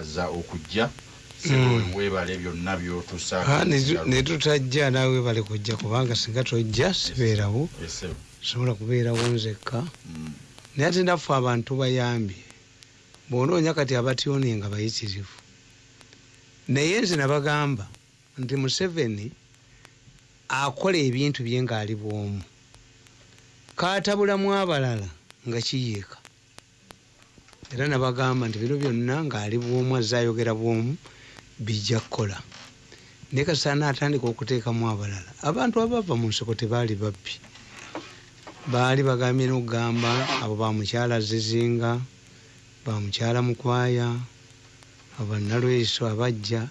kwebaza okujja Mm. webale byonna byotusa Ah, ne- ne tutajja naawe bale kujja kubanga singa tojja sibeerawo. sobola kubeerawo nzekka. Mm. naye ate naffe abantu bayambye bwonoonya kati abatyoni nga bayitirivu. Naye nze nabagamba nti museveni akola ebintu bye ng'ali bwomu. Katabulamu abalala nga kiyiika era nabagamba nti bino byonna ng'ali bwomu azze ayogera bwomu bijja kukola. Naye kasaana atandika okuteekamu abalala. Abantu abava mu nsiko tebaali babbi. Baali bagambye nokugamba abo bamukyala zizinga bamukyala mukwaya abanalweso abajja.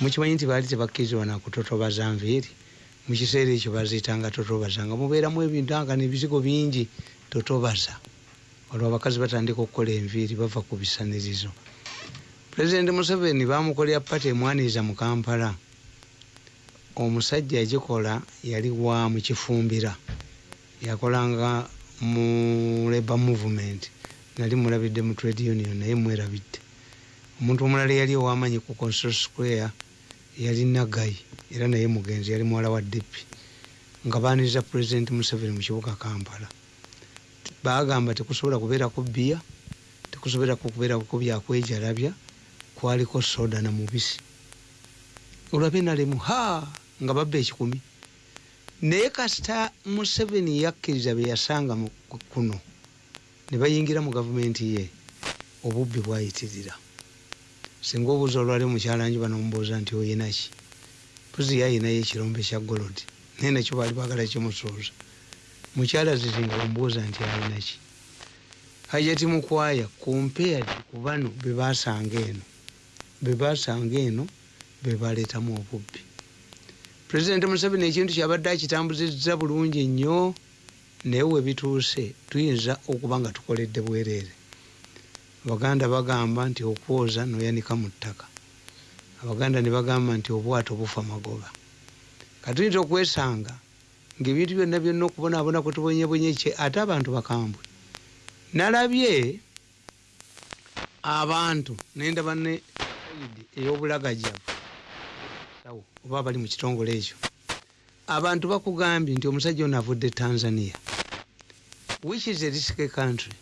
Mukimanyi nti baali tebakkirizibwa nakutotobaza nviiri mukiseera ekyo baziyitanga totobaza nga mubeeramu ebintu anga nebizigo bingi. Totobaza olwo abakazi batandika okukola enviiri bava ku bisanirizo pulezidenti museveni bamukolera pati emwaniriza mu kampala. Omusajja yagikola yali wa mukifumbira yakolanga mu labour movement nali mulabidde mu trade union naye mwerabidde. Omuntu omulala yali owamanyi ku consol square yali nagayi era naye mugenzi yali muwala wa dipi nga baniriza pulezidenti museveni mu kibuga kampala bagamba tekusobola kubeerako bbiya tekusobola kubeerako byakwejalabya kwaliko soda na mubisi. Olwabe nalemu ha nga babba ekikumi. Naye kasita museveni yakkiriza bye yasanga ku- kuno ne bayingira mu gavumenti ye obubbi bwayitirira. Singa obuuza olwali omukyalanji banomubuuza nti oyinaki puzi yayinayo ekirombe kya golodi naye nakyo baali bagala kimusuuza mukyala zizinga omubuuza nti ayinaki hajati mukwaya compared ku bano bebasanga eno. Bebasanga eno bebaleetamu obubbi. Pulezidenti museveni ekintu kyabadde akitambuzizza bulungi nnyo naye webituuse tuyinza okuba nga tukoledde bwereere abaganda bagamba nti okwoza noyanika mu ttaka. Abaganda ne bagamba nti obwato bufa magoba. Katuyinza okwesanga ngaebintu byonna byonna okubonaabona kwetubonyebonye kye ate abantu bakambwe. Nalabye abantu nendaba ne ey'obulagajavu sawo oba bali mu kitongole ekyo. Abantu bakugambye nti omusajja ono avudde tanzania. Which is a risky country.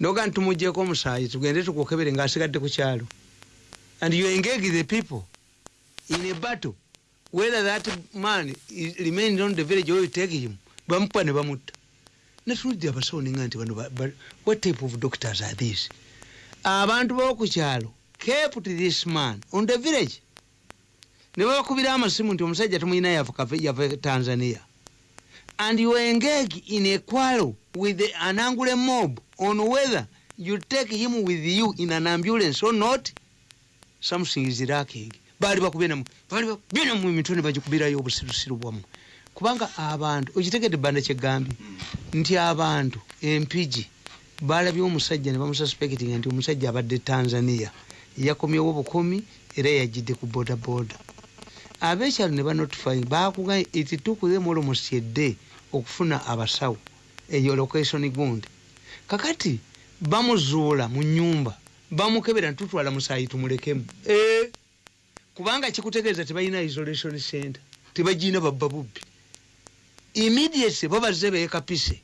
Noga ntumugjeko omusaayi tugende tukukebere ngaasigadde ku kyalo. And you engage the people in a battle whether that man remains on the village or you take him bamukuba ne bamutta. Netuludde abasawo ninga nti bano ba- ba- what type of doctors are these? Abantu bokukyalo kept this man on the village. Ne babakubira amasimu nti omusajja tumuyina yava tanzania. And you engage in a quarrel with an angular mob on whether you take him with you in an ambulance or not something is lacking baali bakubyenamu emitwe ne bagikubirayo obusirusiru bwamu kubanga abantu okitegedde banda kyegambye nti abantu empigi balabye omusajja ne bamususpectinga nti omusajja abadde tanzania. Yakomyewo bukomi era yajjidde ku bodaboda. Abekyalo ne banotify bakuga it took them almost a day okufuna abasawo eyo location gundi. Kakati bamuzuula mu nyumba bamukebera ntutwala musaayi tumulekemu. Eh, kubanga kikutegeeza tebalina isolation center tebagina babba bubbi. Immediately babazze beekapise.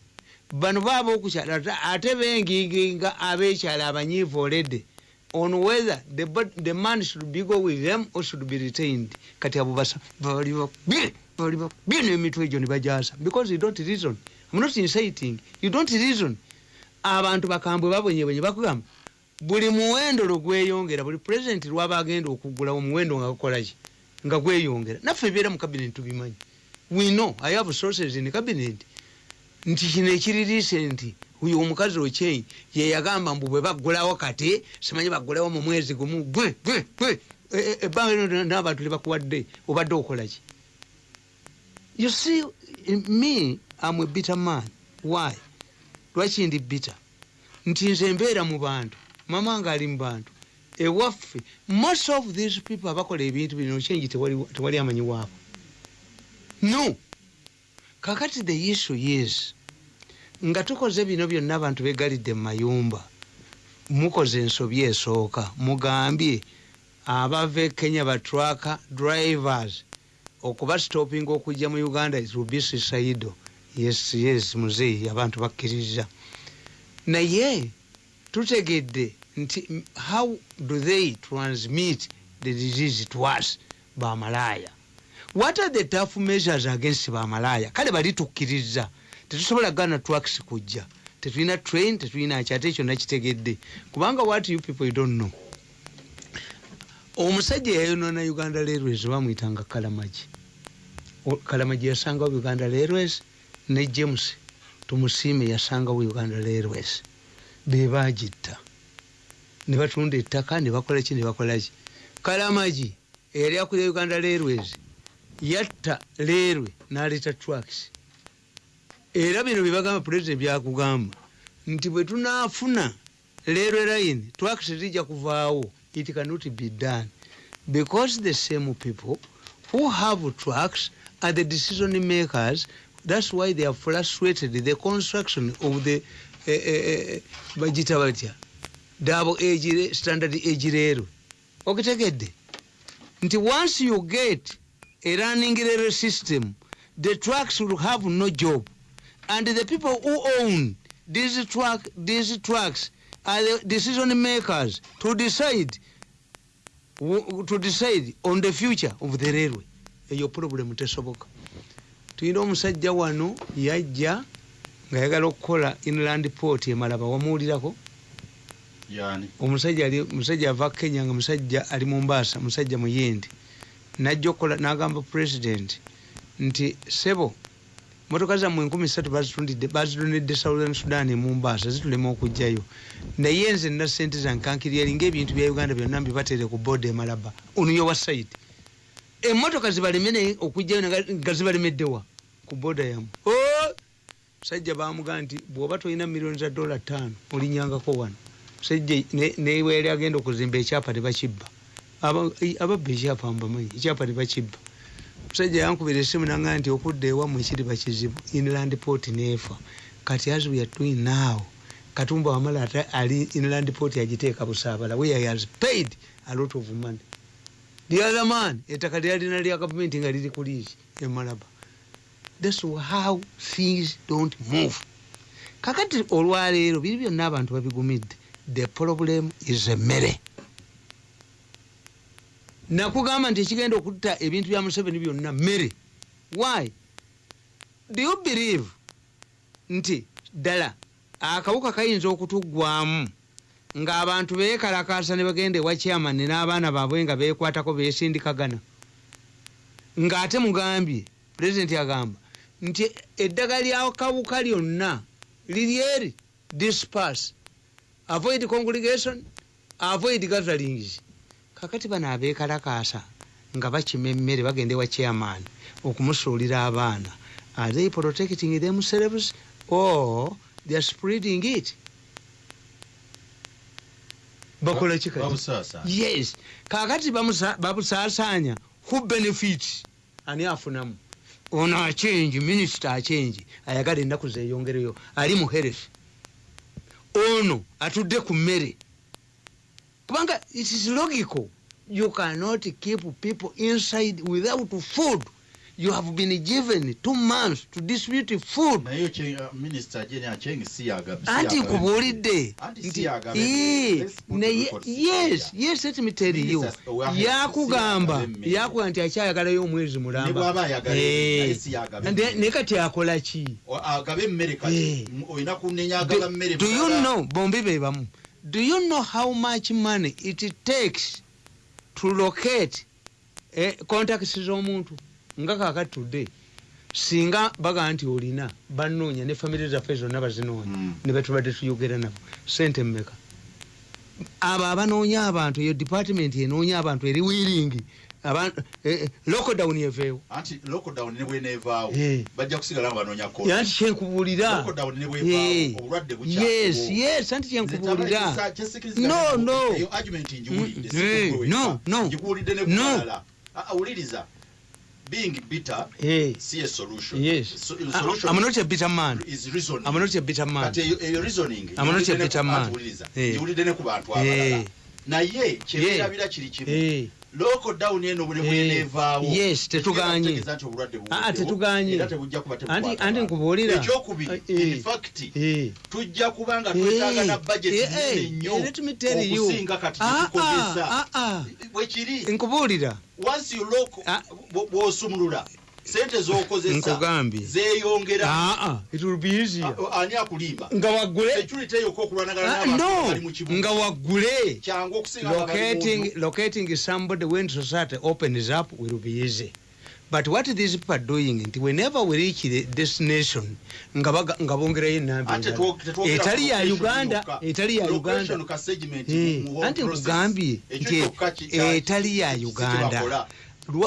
Bano baaba okukyala ate- benginginga abekyala abanyiivu olede on whether the, the man should be go with them or should be retained. Kati abo basa bali bakubye bali bakubye n'emitwe egyo ne bajaza because you don't reason. I'm not inciting. You don't reason. Abantu bakambwe babonyebonye bakugamba buli muwendo lwe gweyongera buli pulezidenti lwaba agenda okugulawo omuwendo nga gukolaki nga gweyongera. Naffe ebiera mu kabinet tubimanyi. We know i have sources in cabinet. Nti kino ekiririise nti oyo omukazi okyeyi yeyagamba mbu bwe baggulawo kati simanyi baggulawo mu mwezi gumu gwe gwe gwe E- e- ebbanga lino n'abantu libakuwadde obadde okolaki you see me am a bitter man. Why? Lwaki ndi bitter? Nti nze mbeera mu bantu mama nga ali mu bantu. Ewaffe most of these people abakola ebintu bino kyengi tewali amanyi waabo no. Kakati the issue is nga tukoze bino byonna abantu begalidde mu mayumba mukoze ensobi esooka mugambye abava e kenya batraka drivers okuba stopping okujja mu uganda rubisi saido yes yes muzeeyi abantu bakkiriza naye tutegedde nti how do they transmit the disease to us? Bamalaaya what are the tough measures against bamalaaya kale bali tukkiriza tetusobola gana tracks kujja. Tetulina train tetulina ki ate ekyo nakitegedde kubanga what you people you don't know. Omusajja yayonona uganda railways bamwyitanga kalamagi. Kalamagi yasangawo uganda railways? Ne james tumusiime yasangawo uganda railways. Bebagitta ne batunda ettaka ne bakola ki ne bakola ki? Kalamagi eyali akulira uganda railways yatta railway n'aleeta tracks era bino byebagamba pulezidenti byakugamba nti bwe tunaafuna railway line tracks zijja kuvaawo it cannot be done. Because the same people who have tracks are the decision makers that's why they have frustrated the construction of the eh, eh, eh, bagita batya double age standard railway okitegedde? Nti once you get a running railway system the trucks will have no job. And the people who own these truck these trucks are the decision makers to decide to decide on the future of the railway. Eyo problem tesoboka. Tulina omusajja wano yajja ng'ayagala okukola inland port emalaba wamuwulirako omusajja ali musajja ava kenya nga musajja ali mumbaasa musajja muyindi. Najja okukola n'agamba president nti sebo motoka zammwe enkumi satu bazitundidde bazitonedde southern sudan e mumbaasa zitulema okugjayo. Naye nze nina sente zankankiriyeri ngaebintu bya uganda byonna mbibatere ku boda emalaba onuyo wa saidi emotoka zibaleme naye okugjayo nga- zibalemeddewa ku boda yammwe. Oh! musajja bamugaa nti bwoba tolina miliyoni za dola ttaano olinyangako wano musajja ne- newe yali agenda okuzimba ekyapa tebakibba ababba ekyapa mbamanyi ekyapa tebakibba musajja yankubira esimu nanga nti okudda ewammwe kiriba kizibu inland port neefa kati as we are doing now katumba wamala ali inland port yagiteeka busaabala. Where he has paid a lot of money. The other man ettaka lyalina lya gavumenti nga liri ku liisi emalaba thats how things don't move. Kakati olwaleero biri byonna abantu babigumidde the problem is emmere nakugamba nti ekigenda okutta ebintu bya museveni byonna mmere why? Do you believe nti ddala akawuka kayinza okutuggwamu ng'abantu beekalakaasa ne bagenda ewa kyamani n'abaana baabwe nga beekwatako beesindikagana? Ng'ate mugambye pulezidenti agamba nti eddagala lyakawuka lyonna liri eri dispas avoid congregation avoid gatherings kakati bano abeekalakaasa nga bakima emmere bagenda ewa chairman okumusuulira abaana. Are they protecting themselves or they are spreading it? Bakola ki yes. Kakati babusaasaanya who benefits? Ani afunamu? Ono achenji minisita achenji ayagala ennaku zeyongereyo ali mu health ono atudde ku mmere. Kubanga it is logical. You cannot keep people inside without food you have been given two months to distribute food uh, anti nkubuulidde records yes yes let me tell you yakugamba si yagaba emmere. yakuga nti akyayagalayo omwezi mulamba Eh. naye naye kati akola ki Eh. do you know bombi be bamu do you know how much money it takes to locate eh, contacts z'omuntu nga kakati tudde singa baga nti olina banoonya ne famire zaffe zonna bazinoonya Mm. ne betubadde tuyogera nabo. Sente mmeka? Abo abanoonya abantu eyo department enoonya abantu eri wiringi eh, eh, lockdown eveewo. Anti lockdown ne bweneevaawo bajja kusigala nga banoonya kyenkubuulira. Ne Eh, bwevaawo obulwadde yes yes anti kyenkubuulira. No, no. Mm, eh, no, wekka. no. ngikuwulidde ne No. Being bitter Eh, si a solution. Yes. So, Ah, solution I'm not a bitter man. is reasoning. I'm not a bitter man. Kati eyo eyo reasoning I'm not a bitter man. Eh. ne ku bantu Eh, abalala. Naye Yeah. kyeberabira kiri kimu eh. local down eno bwe Eh, bweneevaawo yes, tetuganye. Ah, tetuganye. Anti- nkubuulira. ekyokubiri Eh, in fact Eh. tujja kuba nga Eh, twetaaga na budget eh, nene eh, nnyo okusinga kati Ah, tetukozesa ah, bwekiri nkubuulira once you bw- bw'osumulula sente z'okozesa zeeyongera Ah, ah, it will be easier. Ah, ani akulimba nga waggule security eyo okulwanagana Ah, nga waggule kyangu okusinga nga bali locating locating somebody when society opens up will be easy but what these people are doing nti whenever we reach the destination nga nga bongerayo enamba tetwo- tetwogera etali ya uganda etali ya uganda Eh, anti nkugambye nti kya- etali ya uganda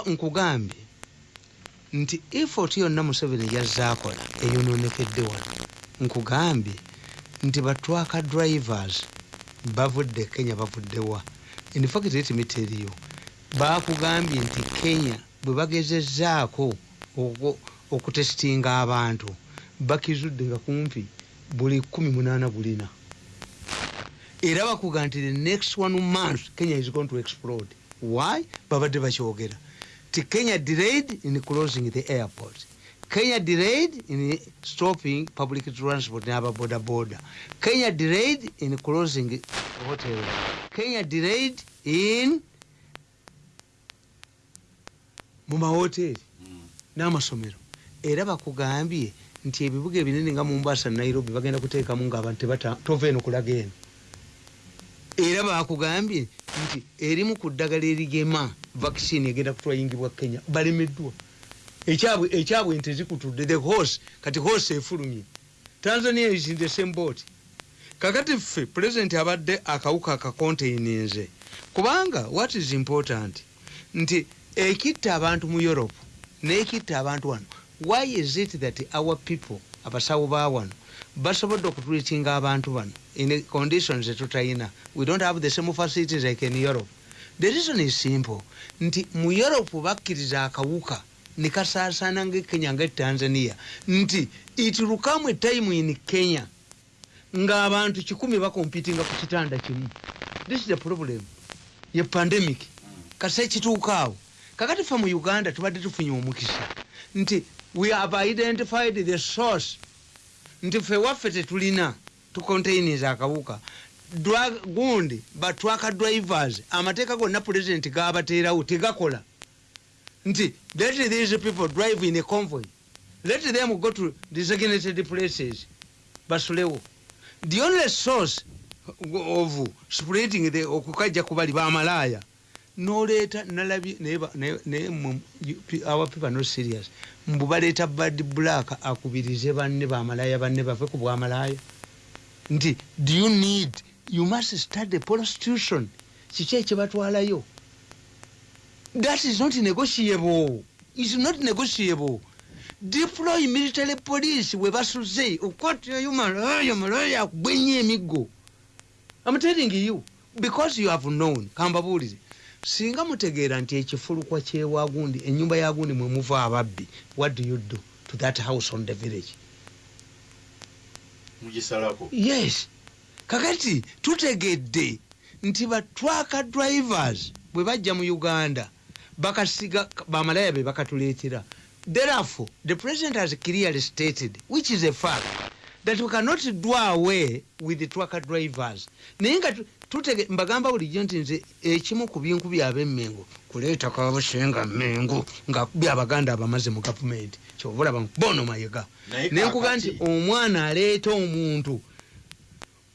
nkugambye nti effort yonna museveni yazaakola eyononekedde wano. Nkugambye nti batwaka drivers bavudde kenya bavuddewa infact etimitiriyo bakugambye nti kenya bwe bagezezzaako oku- okutesitinga abantu bakizudde nga kumpi buli 18 bulina era bakuga nti the next one month kenya is going to explode. Why? Babadde bakyogera ti kenya delayed in closing the airport. Kenya delayed in stopping public transport n'ababodaboda kenya delayed in closing hotel. Kenya delayed in mu mahoteri Mm. n'amasomero era bakugambye nti ebibuga ebinene nga mumbasa nairobi bagenda kuteekamu ngaabantu tebata- tova eno kulaga eno. Era bakugambye nti erimu ku ddagala erigema vaccine egenda kutwayingibwa kenya balemeddwa. Ekyabwe ekyabwe nti zikutudde the horse kati horse efulumye. Tanzania is in the same boat. Kakati ffe president abadde akawuka akakontaininze kubanga what is important? Nti ekitta abantu mu europe nekitta abantu wano why is it that our people abasawo ba wano basobodde okutreatinga abantu bano in conditions zetutayina we don't have the same facilities like in europe the reason is simple. Nti mu europe bakkiriza akawuka nekasaasaana nga kenya nga tanzania. Nti it will come a time in kenya ng'abantu kikumi bakompitinga ku kitanda kimu. This is the problem. Ye pandemic. Kasa ekituukaawo kakati fe mu uganda tubadde tufunye omukisa. Nti we have identified the source. Nti fe waffe tetulina tucontainiza akawuka gundi batwaka drivers amateeka gonna pulezidenti gabateerawo tegakola. Nti let these people drive in a convoy. Let them go to designated places basulewo the only source of spreading the okukajja kubali bamalaaya noleeta nalabye naye our people not serious. Mbu baleeta bad black akubirize banne bamalaaya banne bave ku bwamalaaya nti do you need you must study prostitution. Kiki ekibatwalayo that is not negotiable. Is not negotiable. Deploy military police we basuze okwatirayo malaya malaya akugwenya emiggo I'm telling you because you have known kambabuulize singa mutegeera nti ekifulukwa kyewagundi enyumba yagundi mwe muva ababbi what do you do to that house on the village? Mugisalako yes kakati tutegedde nti batwaka drivers bwe bajja mu uganda bakasiga bamalaya be bakatuleetera. Therefore the president has clearly stated which is a fact that we cannot do away with the trucker drivers. Naye nga tu- tutege mbagamba bulijjo nti nze ekimu ku binku byabemmengo kuleeta kabusenga mmengo nga byabaganda abamaze mu gavumenti kyobulaba bono mayega. Naye nenkuga nti omwana aleeta omuntu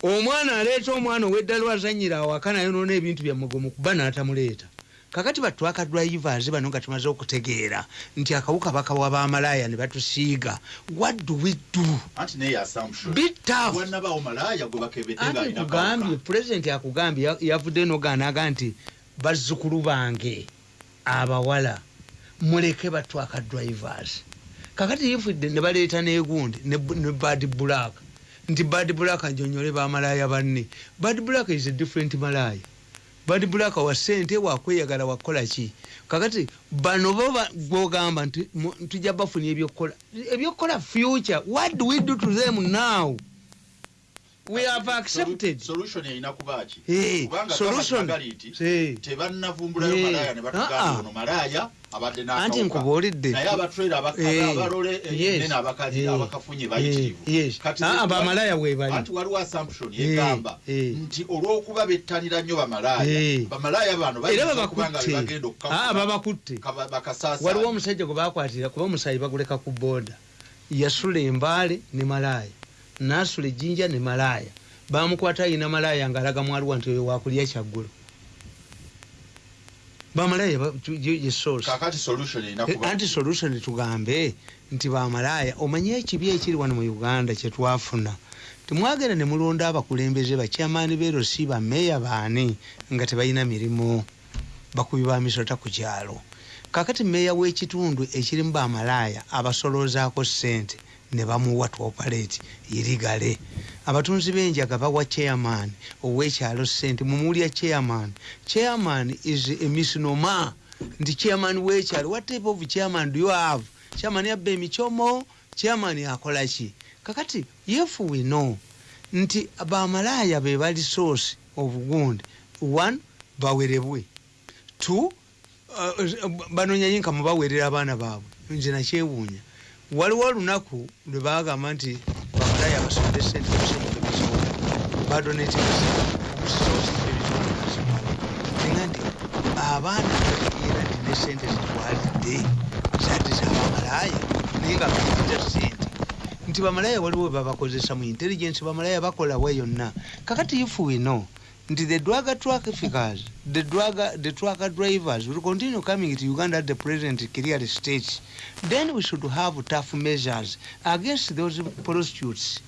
omwana aleeta omwana ow'eddala wazanyira awaka nayonoona ebintu byamugomu kuba n'atamuleeta. Kakati batwaka drivers bano nga tumaze okutegeera nti akawuka bakawa bamalaaya ne batusiiga what do we do? Anti naye assumption. Be tough. Wanabaawo malaaya gwe bakebedde nga ate alina nkugambye kawuka. pulezidenti akugambye ya- yavudde noganaga nti bazzukulu bange abawala muleke batwaka drivers. Kakati yifudde ne baleeta negundi ne bad black nti bad black anjonyole bamalaaya banne. Bad black is a different malaaya. Bad black wa sente wakweyagala wakola ki? Kakati bano bo ba- gwogamba nti tujja bafuna ebyokukola. Ebyokukola future what do we do to them now we have accepted. solution erina kuba ki? Eh, kubanga solution. Eh. tebannavumbulayo Eh. malaya ne Ah, batugamba ah. ono malaya abadde anti n'akawuka nkubuulidde. Naye abatrade abalole yes, nene abakazi eh, abakafunye bayitirivu. Yes. Kati Ah, ah, waliwo- bamalaya weebali anti waliwo assumption yegamba nti olw'okuba bettanira nnyo Eh. bamalaya bamalaya bano era bayinza okuba nga babakutte bebagenda Ah, okukafuna babakutte bakasaasa waliwo omusajja gwe bakwatira kuba omusayi baguleka ku booda. Yasula embaale ne malaaya nasula ejjinja ne malaaya bamukwata ayina malaaya ngaalaga mwaliwa nti oyo wakulya kyaggulo bamalaaya Eh, anti solution tugambe nti bamalaaya omanye ekibi ekiri wano mu uganda kyetwafuna temwagenda ne mulonda abakulembeze bakyamaani beerosi bameeya baani nga tebalina mirimu. Bakubi ba misota ku kyalo. Kakati meeya w'ekitundu ekirimu bamalaaya abasoloozaako ssente ne bamuwa tuopaleti irigale abatunzi b'enjaga bawa chairman ow'ekyalo ssente mumulya chairman. Chairman is a misnomer. Nti chairman w'ekyalo what type of chairman do you have? Chairman yabba emikyomo chairman akola ki? Kakati if we know. Nti bamalaaya be bali source obugundi one bawerebwe two uh, banonyanyi nka mubawerera abaana baabwe. Nze nakyewuunya waliwo olunaku lwe bagamba nti bamalaaya basomere sente badonetnga nti abaana bategeera nti ne sente zitwalidde zati zabamalaaya naye nga baita sente nti bamalaaya waliwo we babakozesa mu intelligence bamalaaya bakolawo yonna. Kakati if we know nti the drug traffickers the drug the truck drivers. Will continue coming to uganda at the present clear stage. Then we should have tough measures against those prostitutes.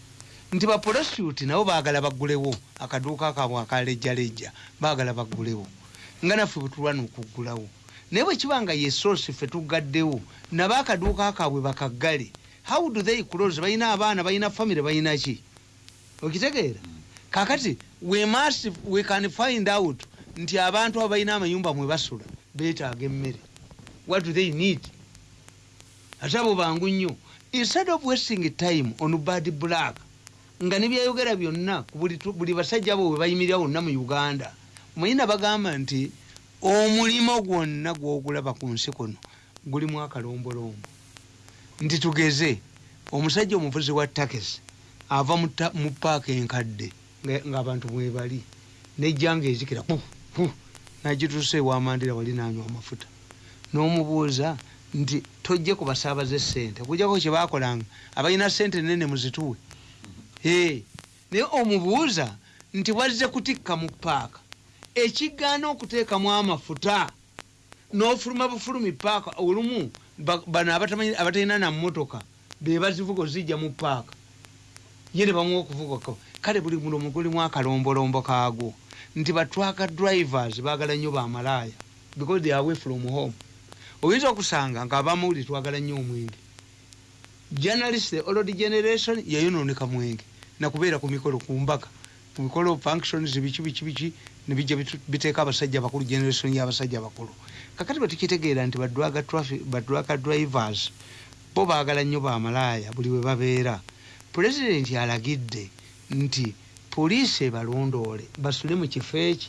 Nti baprostitute nabo baagala baggulewo akaduuka kaabwe akalejjalejja baagala baggulewo. Nga naffe bwe tulwana okuggulawo naye bwe kiba nga yesosi ffe tugaddewo nabo akaduuka kaabwe bakaggale how do they close? Balina abaana balina famire balina ki? Okitegeera kakati we must we can find out nti abantu abo balina amayumba mwe basula beetaaga emmere. What do they need? Ate abo bangu nnyo instead of wasting time on bad black nga nebyayogera byonna buli basajja abo bwe bayimirira wonna mu uganda muyina bagamba nti omulimo gwonna gwogulaba ku nsi kuno gulimu akalombolombo. Nti tugeze omusajja omuvuzi wa takisi ava mu paaka enkadde nga- ng'abantu mwebali nejjanga ezikira nagituusa ewamandira wali nanywa amafuta. N'omubuuza nti tojje ku basaabaza esente okujjako kyebakolanga abalina sente nene muzituwe? Naye omubuuza nti wazze kutikka mu paaka ekigaana okuteekamu amafuta n'ofuluma bufulumi paaka olumu ba- bano abatalina na mmotoka be bazivuga ozijja mu paaka ye ne bamuwa okuvugako kale buli mulomo gulimu akalombolombo kaagwo nti batwaka drivers baagala nnyo bamalaaya because they away from home. Oyinza okusanga nga abamawuli twagala nnyo omwenge. Journalist the old generation yayononeka mwenge nakubeera ku mikolo ku mbaka ku mikolo functions biki biki biki nebijja biteeka abasajja bakulu generation y'abasajja bakulu kakati batukitegeera nti badwaga drivers bo baagala nnyo bamalaaya buli we babeera. Pulezidenti alagidde nti poliisi ebalondoole basule mu kifo eki.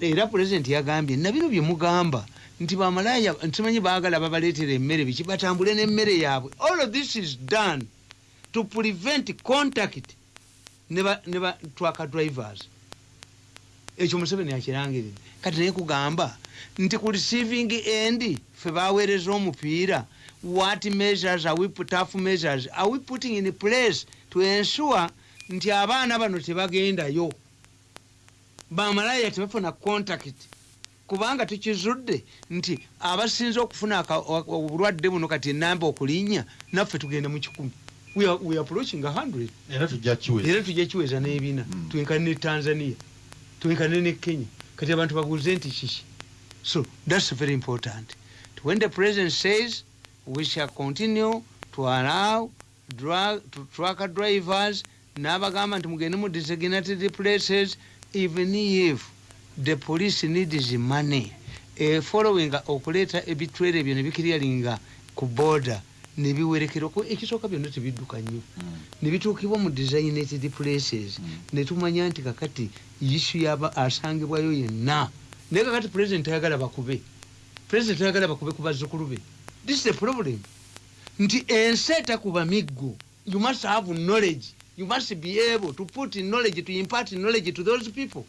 Era pulezidenti yagambye nabino bye mugamba nti bamalaaya ntimanyi baagala babaleetera emmere biki? Batambule n'emmere yaabwe. All of this is done to prevent contact ne ba- twaka drivers. Ekyo museveni akirangiridde kati naye kugamba nti ku receiving end fe baweereza omupiira what measures are we tough measures are we putting in place to ensure nti abaana bano tebagendayo. Bamalaaya tebafuna contact. Kubanga tukizudde nti abasinze okufuna obulwadde buno kati enamba okulinnya naffe tugenda mu kikumi. We approaching a hundred. Era tujja kiweza. N'ebina. Mm. twenkane ne tanzania. Twenkane ne kenya. Kati abantu babuuze nti kiki? So thats very important. When the president says we shall continue to allow drug, to trucker drivers n'abagamba nti mugende mu designated places even if the police needs money. E following okuleeta ebitwere ebyo nebikiryalinga ku border nebiwerekera ekisooka byonna tebidduka nnyo. Nebituukibwa mu designated places. Mm. netumanya nti kakati isu yaba asangibwayo yenna. Naye kakati president ayagala bakube. President ayagala bakube ku bazzukulu be. This is the problem. Nti ensi etakuba miggo you must have knowledge you must be able to put knowledge to impart knowledge to those people.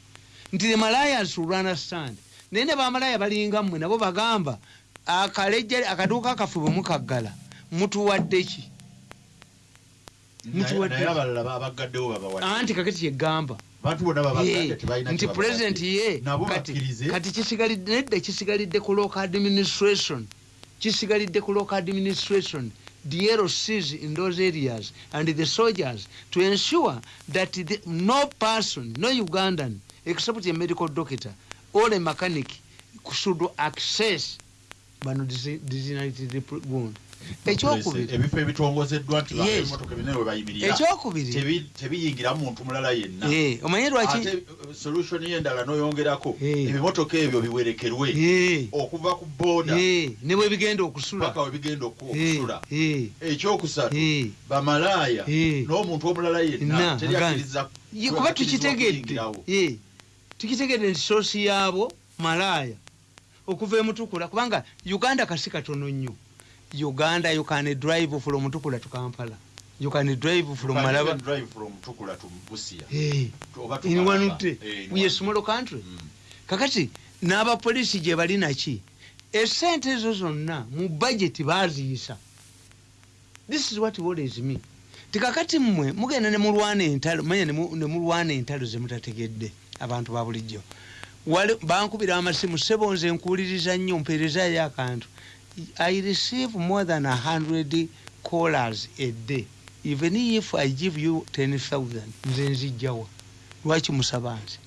Nti the malayas will understand. Naye ne bamalaya balinga mmwe nabo bagamba akalejja akaduuka akafu bwe mukaggala mutuwadde ki? Anti kakati kyegamba bantu bonna Ye, babagadde tebalina nti president ye kati kisigalidde nedda kisigalidde ku local administration. Kisigalidde ku local administration the LCs in those areas and the soldiers to ensure that the, no person no ugandan except a medical doctor or a mechanic should access desi- designated wound ebifo ebitongozeddwa nti emotoka bine we bayimirira tebiyingira muntu mulala yenna. Eh, omanyi lwaki? Uh, solution yendala noyongerako Eh. ebimotoka ebyo biwerekerwe Eh, okuva ku boda eh, ne bwe bigenda okusula. Paka we bigenda oku- Eh, okusula. eh, ekyokusatu eh. bamalaaya Eh. n'omuntu omulala yenna Na, teryakkiriza Ye, kuba tukitegedde. tukitegedde nti soosi yaabo malaaya okuva emutukula kubanga uganda kasi katono nnyo uganda you can drive from mutukula to kampala. You can drive from malaba. drive from Tukula to Busia. Eh, Oba to in one day Eh, in we a small country. Mm. kakati n'abapoliisi gye bali naki? Esente ezo zonna mu budget baziyisa this is what worries me. Tikakati mmwe mugenda ne mulwana entalo manya ne mu- ne mulwana entalo zemutategedde abantu ba bulijjo. Bankubira amasimu sebo nze nkuwuliriza nnyo mpeerezayo akantu i receive more than a hundred callers a day. Even if i give you 10000 nze nzijjawa lwaki musaba nze?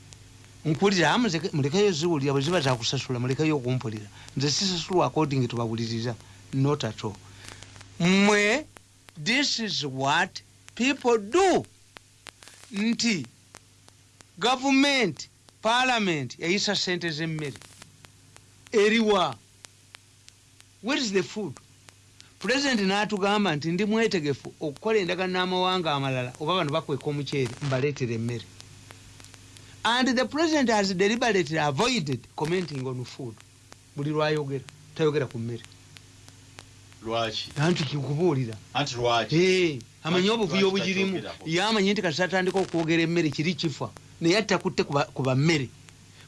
Nkuwulira "Ah, muzeke- mulekeyo ziwulira bwe ziba zakusasula mulekeyo okumpulira. Nze sisasulwa according tubawuliriza not at all. Mmwe this is what people do. Nti gavumenti parliament yayisa sente z'emmere. Eriwa where is the food? President n'atugamba nti ndi mwetegefu okukola endagano n'amawanga amalala oba bano bakweka omuceere mbaleetera emmere. And the president has deliberately avoided commenting on food. Buli lwayogera tayogera ku mmere. Lwaki? Anti kikubuulira. Anti lwaki? Eh, amanyi obuvuyo obugirimu? takyogerako? yamanyi nti kasi atandika okwogera emmere kiri kifa naye attakutte ku bammere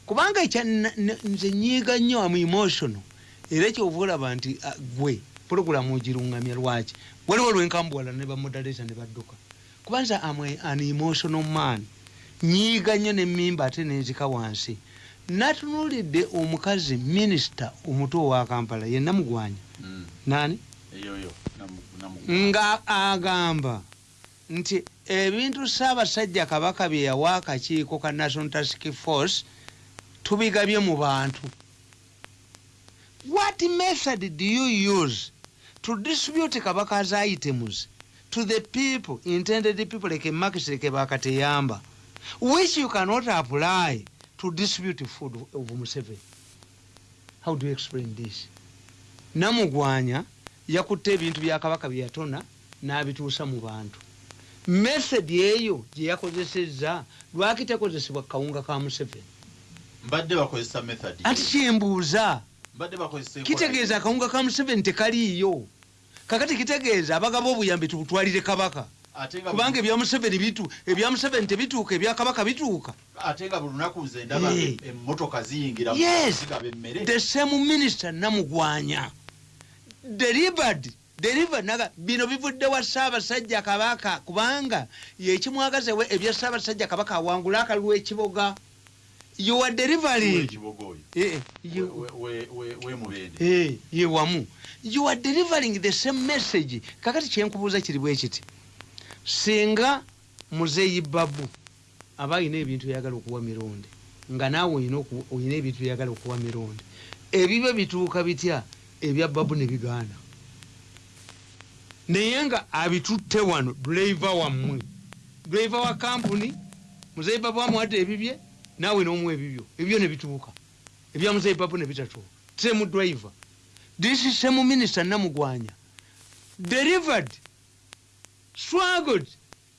kubanga ekya na- na- nze nyiiga nnyo amu emotional era kyova olaba nti ah, gwe puroguramu ogiruŋŋamya lwaki? Waliwo lwenkambuwala ne bamodaleta ne badduka. Kubanza am a- an emotional man. Nyiiga nnyo nemmimba ate nenzika wansi. Natunuulidde omukazi minisita omuto owa kampala ye namugwanya. Mm, nani? Nga agamba nti ebintu saabasajja kabaka bye yawa akakiiko ka national task force tubigabye mu bantu what method do you use to distribute kabaka's items to the people intended people like markets like bakateyamba which you cannot apply to distribute food of museveni? How do you explain this? Namugwanya yakutte ebintu bya kabaka bye yatona n'abituusa mu bantu. Method eyo gye yakozesezza lwaki tekozesebwa kawunga ka museveni? Mbadde bakozesa method anti kyembuuza kitegeeza akawunga ka museveni tekaliiyo. Kakati kitegeeza abagaba obuyambi tubutwalire kabaka. Kubanga ebya museveni bitu ebya museveni tebituuka ebya kabaka bituuka. Ate nga buli lunaku nze ndaba Eh. emmotoka ziyingira zigaba emmere the same minister namugwanya. Delivered delivered naga bino bivudde wa saabasajja kabaka kubanga yekimwagazewe ebya saabasajja kabaka awangula akalulu ekiboga you are delivering oyo Eh, wemubende Eh, ye wamu. You are delivering the same message. Kakati kyenkubuuza kiri bwe kiti? Singa muzeeyi babu aba ayina ebintu byayagala okuwa mirundi nga naawe oyina ebintu byayagala okuwa mirundi. Ebibyo bituuka bitya? Ebya babu ne bigaana. Naye nga abitutte wano duleiva wammwe. Duleiva wa kampuni muzeeyi babu amuwadde ebibye naawe nomuwa ebibyo. Ebyo nebituuka ebyamusaipapu nebitatuuka semu driver. This is semu minister namugwanya. Delivered struggled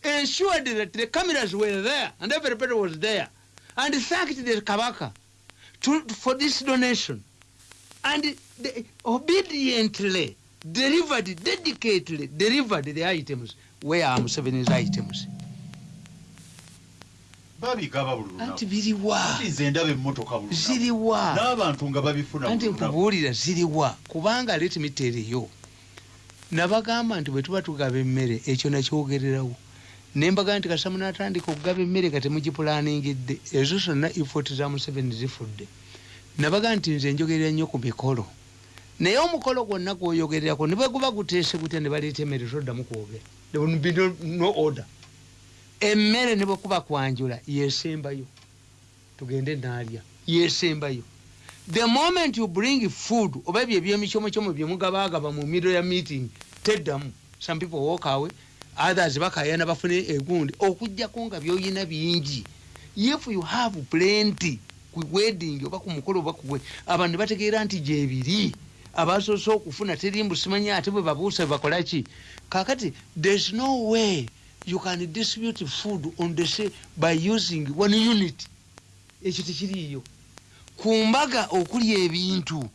ensured that the cameras were there and everybody was there and thanked the kabaka to, for this donation. And they obediently delivered dedicatedly delivered the items where Museveni's items babigaba buli anti lunaku biriwa nze ndaba emmotoka buli ziriwa. N'abantu nga babifuna anti nkubuulira ziriwa. Kubanga letimitiriyo nabagamba nti bwe tuba tugaba emmere ekyo nakyogererawo. Nembaga nti kasamu natandika okugaba emmere nga temugipulaaningidde ezo zonna ifoti za museveni zifudde. Nabaga nti nze njogerera nnyo ku mikolo. Naye omukolo gwonna gwoyogererako ne bwe guba guteese gutya ne baleeta emmere toddamu kwogera. No order emmere ne bwekuba kwanjula yesembayo tugende naalya yesembayo the moment you bring food oba ebyo ebyemicomocyomo byemugabagaba mu middle ya meeting teddamu. Some people walk away others bakayana bafune egundi okujjako nga byoyina bingi. If you have plenty ku wedding oba ku mukolo oba kuwe abantu bategeera nti gyebiri abasoose okufuna terimbu simanyi ate bwe babuusa bakolaki kakati there's no way you can distribute food on the say by using one unit. Ekyo tekiriiyo. Ku mbaga okulya ebintu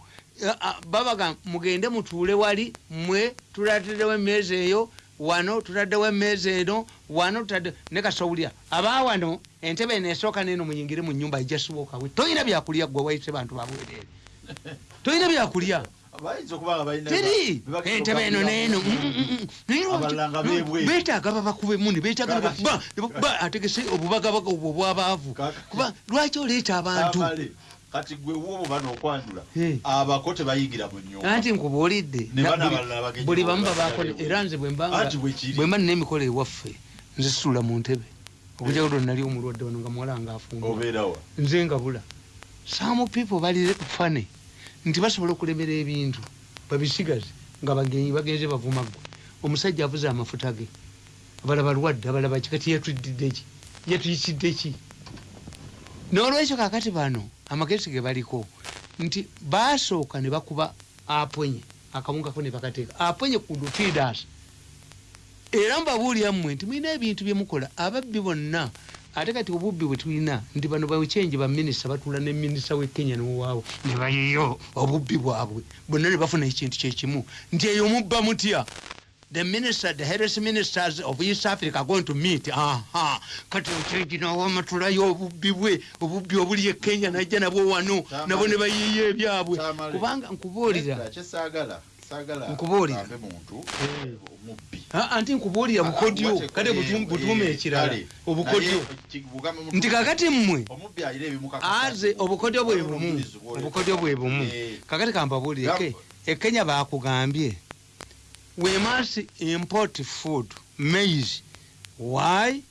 a- a- babaga mugende mutuule wali mwe tulatiddewo emmeeza eyo wano tutaddewo emmeeza eno wano tutadde ne kasowulya abawano entebe eno esooka neno muyingire mu nyumba ijasiwokawe toyina byakulya gwe waise bantu babwerere toyina byakulya nga teri! entebe eno neeno nga beetaaga babakubemu ne beetaaga ategese obubagabaga obwo obwabaavu. Kuba lwaki oleeta abantu? Kati gwe wobo bano okwanjula abako tebayingira mu nyumba anti nkubuulidde buli- bamu bwe. era nze bwemba nina emikolo ewaffe nze situla mu ntebe. Okujagalo nali omulwadde wano nga muwala nga afumba nze ngabula. Some people bali fane nti basobola okulemera ebintu babisigaze nga bagenyi bagenze bavuma gwe omusajja avuze amafuta ge. Abalaba lwadde abalaba ki? Kati yatuddidde ki? Yatuyitidde ki? N'olwekyo kakati bano amagezi ge baliko nti basooka ne bakuba aponye akawungako ne bakateeka aponye ku lutidas era mbabuulira mmwe nti mulina ebintu byemukola ababbi bonna ate kati obubbi bwe tulina nti bano bawekyenje baminisita batula ne minisita we kenya nowaawo ne bayiyo obubbi bwabwe. Bonna ne bafuna ekintu kyekimu nti eyo mubba mutya? The minister the health ministers of east africa are going to meet. Aha. Kati okyenji nawamatulayo obubbi bwe obubbi obuli e kenya najja nabwo wano nabo ne bayiyo ebyabwe. Kubanga nkubuulira Nkubuulira. Eh. anti nkubuulira bukodyo kale butu- butuume eh, ekirala. obukodyo nti kakati mmwe aze obukodyo bwe bumu. Obukodyo bwe bumu. Eh. kakati kambabuulireke ekenya bakugambye we must import food maize. Why?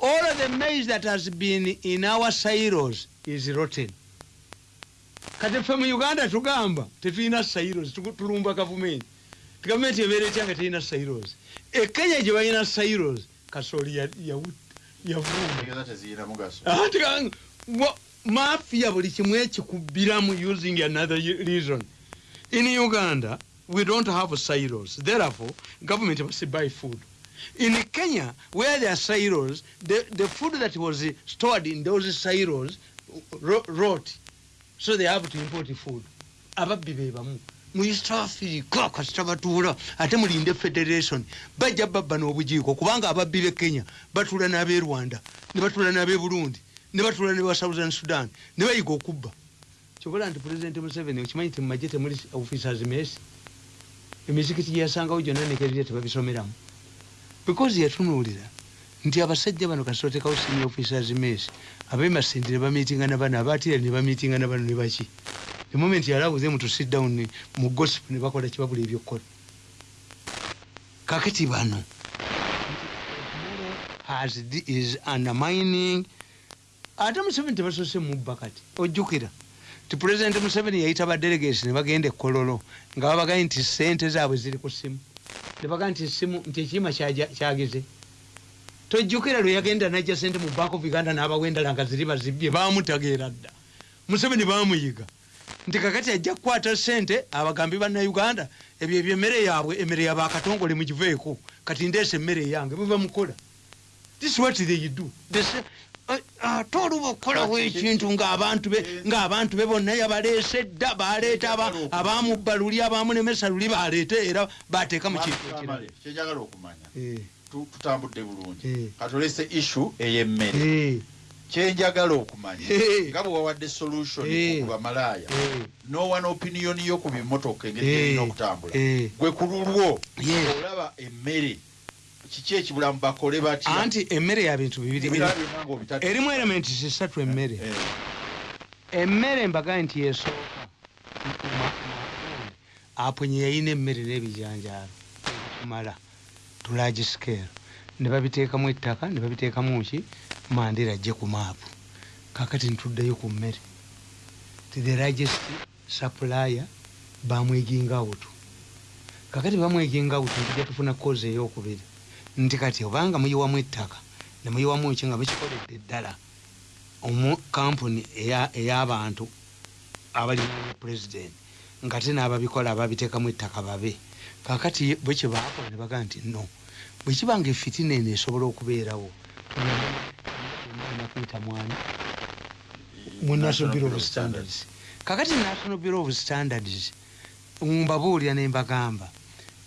All of the maize that has been in our silos is rotten kati ffe mu uganda tugamba tetulina tugu- tulumba gavumenti. Gavumenti ebeera etya nga terina silos ekenya gye balina silos kasooli yavumba mafia buli kimu ekikubbiramu using another reason. In uganda we don't have silos therefore government must buy food. In kenya where there are silos the, the food that was stored in those silos ro- rot so they have to import food. Ababbi be bamu. Mu east africa kasita batuula ate mulinde federation. Bajja babba n'obujiiko kubanga ababbi b'e kenya batuula n'ab'e rwanda ne batuula n'ab'e burundi ne batuula ne ba southern sudan ne bayiga okubba. Kyobola nti pulezidenti museveni okimanyi ti mumagye temuli officers mesi emizikiti gye yasangawo gyonna nekerire tebabisomeramu because yatunuulira nti abasajja bano kasitotekawo senior officers mesi abemasindire bamitinga na bano abatira ne bamitinga na bano ne baki? The moment yallow them to sit down ne- mu gossip ne bakola kibabula ebyokukola. Kakati bano has is undermining ate museveni tebasose mubba kati ojjukira. Ti pulezidenti museveni yayita badelegates ne bagenda ekololo nga babagaye nti sente zaabwe ziri ku simu nebagaa nti simu nti kyaja- kyageze tojjukira lwe yagenda najja sente mu bank of uganda n'abawa endala nga ziri bazibye bamutageera dda. Museveni bamuyiga nti kakati ajja kukwata sente abagambi bannauganda ebyo ebyo emmere yaabwe emmere yabakatongole mugiveeko kati ndeesa emmere eyange bwe bamukola. This what they do. They say, "Ah, ate oluba okukolawo ekintu ng'abantu be ng'abantu be bonna yabaleese dda baleeta aba- abamubba luli abamunemesa luli baleete era bateeka mu kintu ekirala Eh, tutambudde bulungi Eh. katolese issue ey'emmere eh, kyenjagala okumanya Eh. nga bwe wawadde solution Eh. ku bamalaaya eh, nowana opinion yo ku bimotoka engeri Eh. gyerina okutambula eh. gwe ku lulwo olaba emmere kiki ekibulamu bakole batya anti emmere ya bintu bibiri erimu elementi zisatu emmere Eh. emmere mbagaye nti yesooka apunye yayina emmere n'ebijanjaalo kumala tulagi scale. Ne babiteekamu ettaka ne babiteekamu ki mandera ajje ku maapu kakati ntuddeyo ku mmere. Ti the largest supplier bamweginga awutu. Kakati bamweginga awutu ntijja tufuna kozi eyokubiri. Nti kati obanga muyiwamu ettaka ne muyiwamu ki nga mukikoledde ddala omu kampuni eya- ey'abantu abalinanya pulezidenti nga te n'ababikola ababiteekamu ettaka babe kakati bwe kyebakola ne bagaa nti no. Bwe kiba nga efitina eno esobola okubeerawo nakuyita mwana mu national bureau of standards. Kakati national bureau of standards mbabuulira ne mbagamba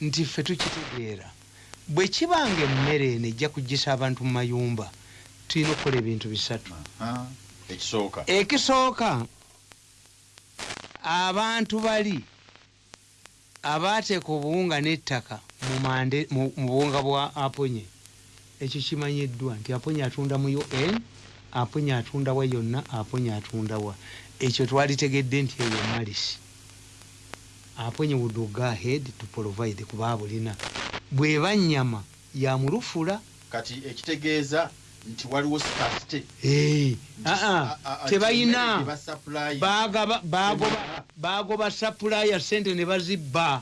nti ffe tukitegeera. Bwe kiba nga emmere eno ejja kugisa abantu mu mayumba tulina okukola ebintu bisatu. Ekisooka abantu bali abaateeka obuwunga n'ettaka mu mande- mu buwunga bwa aponye. Ekyo kimanyiddwa nti aponye atunda mu un aponye atunda wa yonna aponye atunda wa. Ekyo twalitegedde nti eyo malisi aponye would go ahead to provide kuba bulina bweba nyama yamulufula kati ekitegeeza nti waliwo scarcity Nti- a- a- tebayina. Emmere gye basupply, bagaba bagoba sapulaya sente ne bazibba.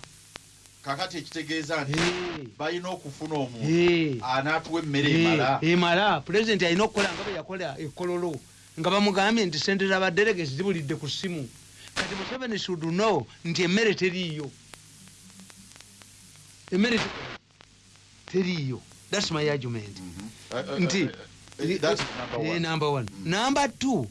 Kakati ekitegeeza nti Eh, balina okufuna omuntu eh, anaatuwa emmere eh, emala. emala. Pulezidenti alina okukola nga bwe yakola ekololo nga bamugambye nti sente zabaderegesi zibulidde ku ssimu. Kati museveni should know nti emmere teriiyo. Emmere te- teriiyo thats my argument Mhm. Eh, eh, nti eh, eh, number one. number Mm. number two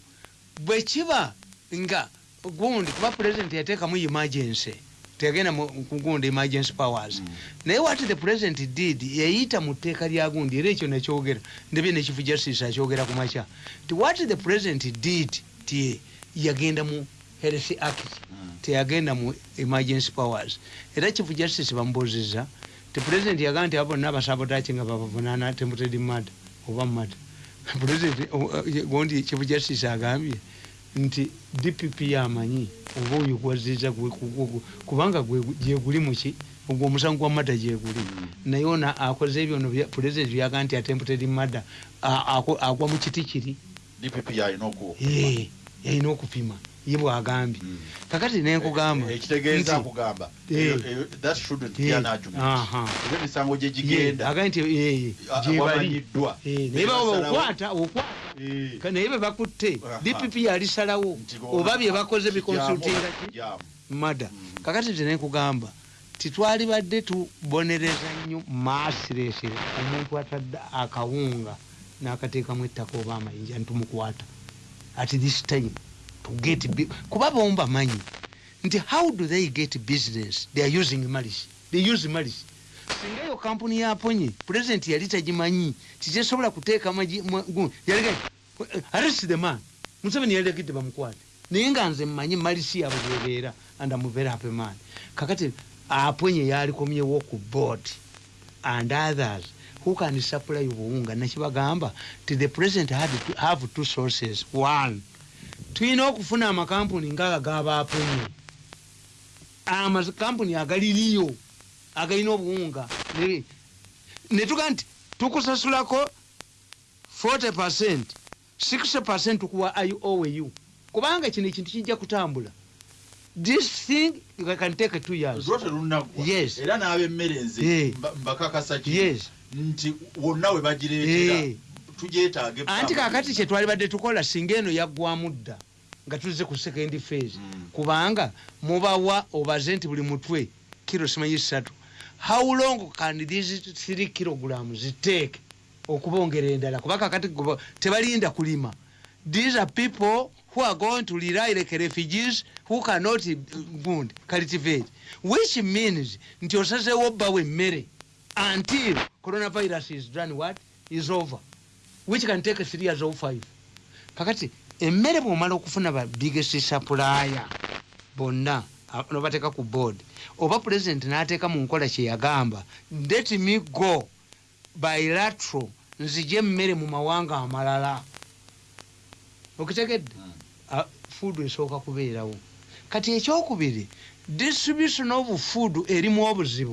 bwe kiba nga gundi kuba president yateekamu emergency tegenda kugundi emergency powers Mm. naye what the president did yayita mu tteeka lya gundi era ekyo nekyogera ndebye ne chief justice akyogera ku makya ti what the president did ti yagenda mu health act Mm. teyagenda mu emergency powers era chief justice bamubuuziza ti president yagaa nti abo bonna abasabotaki nga babavunaana temutedi mada oba mada president gondi chief justice agambye nti dpp yamanyi oba oyo gwaziza kubanga gyeguli muki ogwo omusango gwa mada gyeguli Mm. naye ona akoze ebyo no bya- president byaga nti atemputedi mada agwa mu kiti kiri. Dpp yalina okupima ye bwagambye Mm. kakati nenkugamba Eh, Eh. be Eh, an argument. Aha. era emisango gye Ye, gigenda. agambye nti gyebali wamanyiddwa Eh, naye Basalawo- okwata okwata. Naye bebakutte Aha. dpp yalisalawo. Oba bye bakoze bikonsultinga ki? mada. Mm. kakati nti nekugamba titwali badde tubonereza nnyo maasiresere omuntu atadde akawunga n'akateekamu ettaka oba amayinja ntumukwata at this time get kuba bombi bamanyi nti how do they get business? They are using malice. They use malice. Singa eyo kampuni yaponye pulezidenti yali tagimanyi titesobola kuteeka gu- yalega arrest the man. Museveni yalegedde bamukwate. Naye nga nze mmanyi malisi yabwe bwebeera and am very happy man. Kakati aponye yalikomyewo ku board and others who can supply obuwunga nakibagamba ti the president had to have two sources. One tulina okufuna amakampuni ngaaga gabaaponye amakampuni agaliriyo agalina obuwunga Ne- netuga nti tukusasulako 40 percent 60 percent tukuwa iowu kubanga kino ekintu kijja kutambula this thing can take two years. Yes. era n'ab'emmere Eh. nze mba- mbakakasa Yes. nti wonna we bagireetera Tugyetaage anti kakati kyetwalibadde tukola singa eno yaggwamu dda nga tuzze ku second phase. Mm. kubanga mubawa obaze nti buli mutwe kiro simanyi ssatu how long can these 3 kilograms ziteeke okubongera endala? Kuba kakati tebalinda kulima. These are people who are going to rely like refugees who cannot gund cultivate. Which means nti osazeewo obbawo emmere until coronavirus is done what? Is over which can take three years or five. Kakati emmere bwomala okufuna ba biggest supplier bonna nobateeka ku board oba president n'ateeka mu nkola kyeyagamba let me go bilateral nzije emmere mu mawanga amalala. Okitegedde? Ah, food esooka kubeerawo. Kati ekyokubiri distribution of food erimu obuzibu